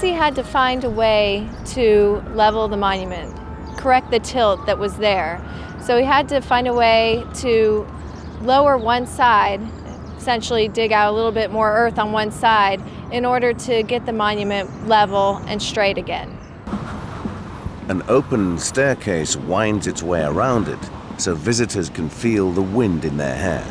He had to find a way to level the monument, correct the tilt that was there. So he had to find a way to lower one side, essentially dig out a little bit more earth on one side in order to get the monument level and straight again. An open staircase winds its way around it so visitors can feel the wind in their hair.